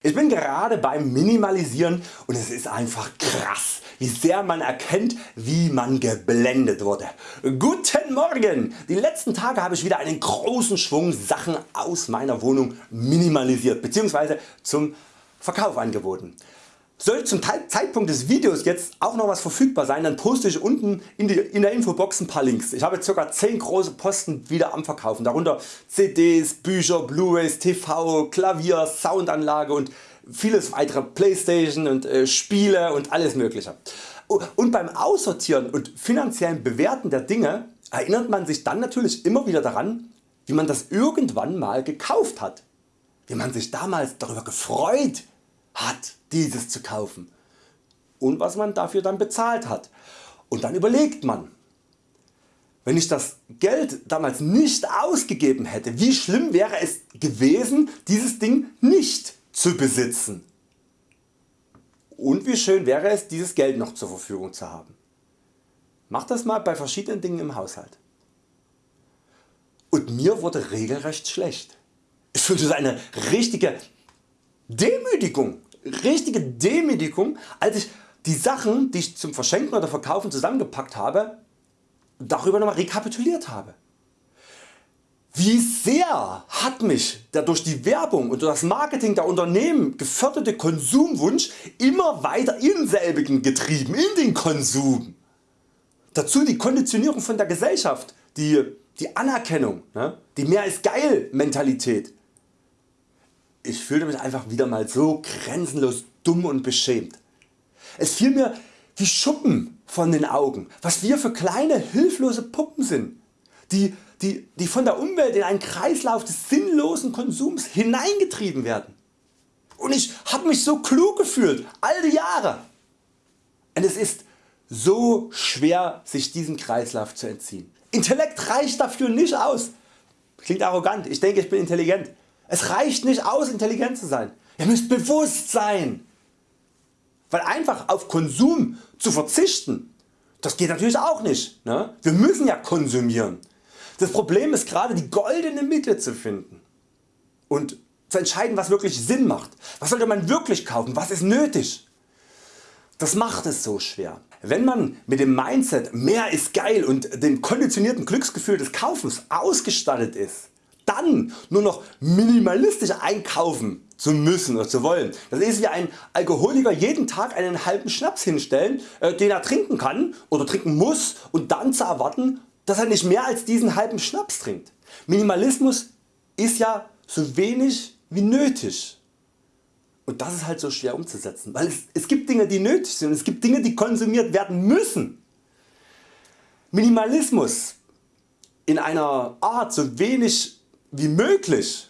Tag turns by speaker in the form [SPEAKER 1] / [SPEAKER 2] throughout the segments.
[SPEAKER 1] Ich bin gerade beim Minimalisieren und es ist einfach krass wie sehr man erkennt wie man geblendet wurde. Guten Morgen! Die letzten Tage habe ich wieder einen großen Schwung Sachen aus meiner Wohnung minimalisiert bzw. zum Verkauf angeboten. Sollte zum Zeitpunkt des Videos jetzt auch noch was verfügbar sein, dann poste ich unten in, die, in der Infobox ein paar Links. Ich habe ca. 10 große Posten wieder am Verkaufen, darunter CDs, Bücher, Blu-rays, TV, Klavier, Soundanlage und vieles weitere Playstation und äh, Spiele und alles mögliche. Und beim Aussortieren und finanziellen Bewerten der Dinge erinnert man sich dann natürlich immer wieder daran wie man das irgendwann mal gekauft hat, wie man sich damals darüber gefreut hat dieses zu kaufen und was man dafür dann bezahlt hat. Und dann überlegt man, wenn ich das Geld damals nicht ausgegeben hätte, wie schlimm wäre es gewesen dieses Ding nicht zu besitzen. Und wie schön wäre es dieses Geld noch zur Verfügung zu haben. Mach das mal bei verschiedenen Dingen im Haushalt. Und mir wurde regelrecht schlecht. Ich fühlte eine richtige Demütigung richtige Demütigung als ich die Sachen die ich zum Verschenken oder Verkaufen zusammengepackt habe darüber nochmal rekapituliert habe. Wie sehr hat mich der durch die Werbung und das Marketing der Unternehmen geförderte Konsumwunsch immer weiter in selbigen getrieben, in den Konsum. Dazu die Konditionierung von der Gesellschaft, die, die Anerkennung, ne? die mehr ist geil Mentalität ich fühlte mich einfach wieder mal so grenzenlos dumm und beschämt. Es fiel mir wie Schuppen von den Augen, was wir für kleine hilflose Puppen sind, die, die, die von der Umwelt in einen Kreislauf des sinnlosen Konsums hineingetrieben werden. Und ich habe mich so klug gefühlt, all die Jahre. Und es ist so schwer sich diesem Kreislauf zu entziehen. Intellekt reicht dafür nicht aus. Klingt arrogant, ich denke ich bin intelligent. Es reicht nicht aus intelligent zu sein, ihr müsst bewusst sein. Weil einfach auf Konsum zu verzichten, das geht natürlich auch nicht. Ne? Wir müssen ja konsumieren. Das Problem ist gerade die goldene Mitte zu finden und zu entscheiden was wirklich Sinn macht. Was sollte man wirklich kaufen, was ist nötig. Das macht es so schwer. Wenn man mit dem Mindset mehr ist geil und dem konditionierten Glücksgefühl des Kaufens ausgestattet ist, dann nur noch minimalistisch einkaufen zu müssen oder zu wollen. Das ist wie ein Alkoholiker jeden Tag einen halben Schnaps hinstellen, äh, den er trinken kann oder trinken muss und dann zu erwarten, dass er nicht mehr als diesen halben Schnaps trinkt. Minimalismus ist ja so wenig wie nötig. Und das ist halt so schwer umzusetzen, weil es, es gibt Dinge die nötig sind es gibt Dinge die konsumiert werden müssen. Minimalismus in einer Art so wenig wie möglich.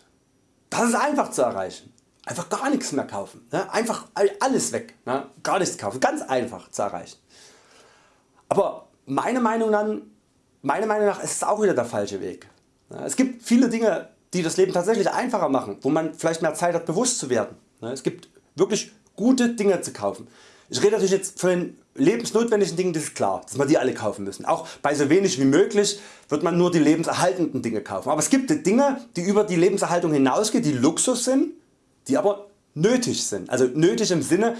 [SPEAKER 1] Das ist einfach zu erreichen. Einfach gar nichts mehr kaufen. Ne? Einfach alles weg. Ne? Gar nichts kaufen. Ganz einfach zu erreichen. Aber meine Meinung, nach, meine Meinung nach ist es auch wieder der falsche Weg. Ne? Es gibt viele Dinge die das Leben tatsächlich einfacher machen, wo man vielleicht mehr Zeit hat bewusst zu werden. Es gibt wirklich gute Dinge zu kaufen. Ich rede natürlich jetzt von den lebensnotwendigen Dingen, das ist klar, dass man die alle kaufen müssen. Auch bei so wenig wie möglich wird man nur die lebenserhaltenden Dinge kaufen. Aber es gibt Dinge die über die Lebenserhaltung hinausgehen, die Luxus sind, die aber nötig sind. Also nötig im Sinne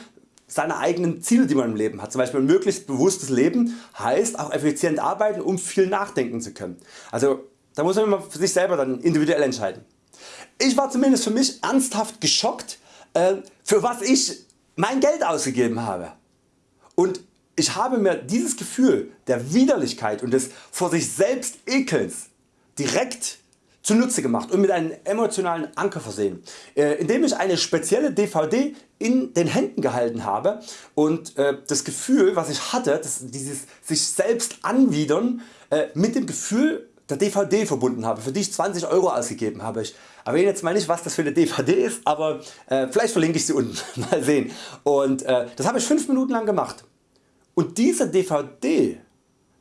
[SPEAKER 1] seiner eigenen Ziele die man im Leben hat. Zum Beispiel ein möglichst bewusstes Leben heißt auch effizient arbeiten um viel nachdenken zu können. Also da muss man immer für sich selber dann individuell entscheiden. Ich war zumindest für mich ernsthaft geschockt äh, für was ich mein Geld ausgegeben habe. Und ich habe mir dieses Gefühl der Widerlichkeit und des vor sich selbst Ekelns direkt zunutze gemacht und mit einem emotionalen Anker versehen, äh, indem ich eine spezielle DVD in den Händen gehalten habe und äh, das Gefühl was ich hatte, dieses sich selbst anwidern äh, mit dem Gefühl der DVD verbunden habe, für die ich 20 Euro ausgegeben habe. Ich erwähne jetzt mal nicht was das für eine DVD ist, aber äh, vielleicht verlinke ich sie unten, mal sehen. Und äh, das habe ich 5 Minuten lang gemacht. Und diese DVD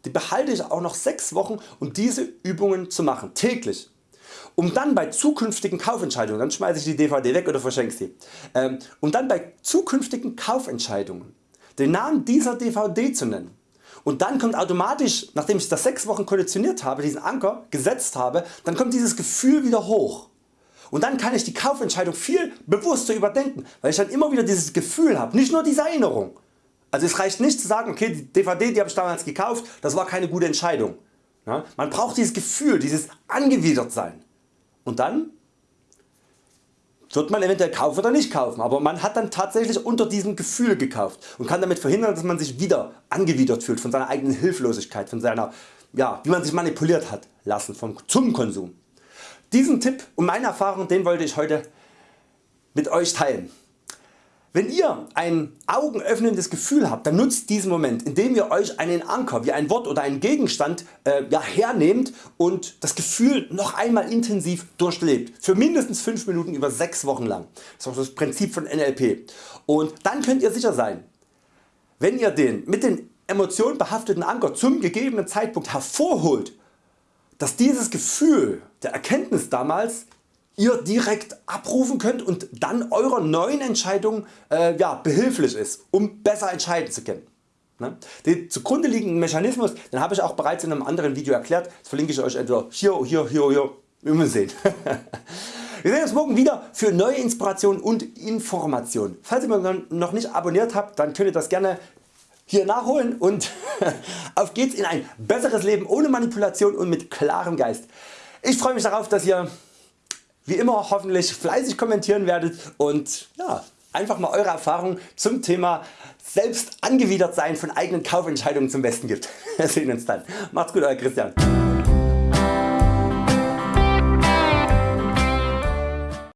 [SPEAKER 1] die behalte ich auch noch 6 Wochen um diese Übungen zu machen, täglich. Um dann bei zukünftigen Kaufentscheidungen, dann schmeiße ich die DVD weg oder verschenke sie, ähm, um dann bei zukünftigen Kaufentscheidungen den Namen dieser DVD zu nennen und dann kommt automatisch, nachdem ich das 6 Wochen konditioniert habe, diesen Anker gesetzt habe, dann kommt dieses Gefühl wieder hoch. Und dann kann ich die Kaufentscheidung viel bewusster überdenken, weil ich dann immer wieder dieses Gefühl habe, nicht nur diese Erinnerung. Also es reicht nicht zu sagen, okay die DVD die habe ich damals gekauft, das war keine gute Entscheidung. Man braucht dieses Gefühl, dieses angewidert sein. Und dann wird man eventuell kaufen oder nicht kaufen, aber man hat dann tatsächlich unter diesem Gefühl gekauft und kann damit verhindern dass man sich wieder angewidert fühlt von seiner eigenen Hilflosigkeit, von seiner, ja, wie man sich manipuliert hat lassen vom, zum Konsum. Diesen Tipp und meine Erfahrung den wollte ich heute mit Euch teilen. Wenn ihr ein augenöffnendes Gefühl habt, dann nutzt diesen Moment indem ihr Euch einen Anker wie ein Wort oder einen Gegenstand äh, ja, hernehmt und das Gefühl noch einmal intensiv durchlebt. Für mindestens 5 Minuten über 6 Wochen lang. Das ist auch das Prinzip von NLP. Und dann könnt ihr sicher sein, wenn ihr den mit den Emotionen behafteten Anker zum gegebenen Zeitpunkt hervorholt, dass dieses Gefühl der Erkenntnis damals ihr direkt abrufen könnt und dann eurer neuen Entscheidung äh, ja, behilflich ist, um besser entscheiden zu können. Ne? Den zugrunde liegenden Mechanismus den habe ich auch bereits in einem anderen Video erklärt, das verlinke ich Euch entweder hier, hier, hier, hier, wir müssen sehen. Wir sehen uns morgen wieder für neue Inspirationen und Informationen. Falls ihr mich noch nicht abonniert habt, dann könnt ihr das gerne hier nachholen und auf geht's in ein besseres Leben ohne Manipulation und mit klarem Geist. Ich freue mich darauf dass ihr wie immer hoffentlich fleißig kommentieren werdet und ja, einfach mal Eure Erfahrungen zum Thema selbst angewidert sein von eigenen Kaufentscheidungen zum Besten gibt. Wir sehen uns dann. Macht's gut Euer Christian.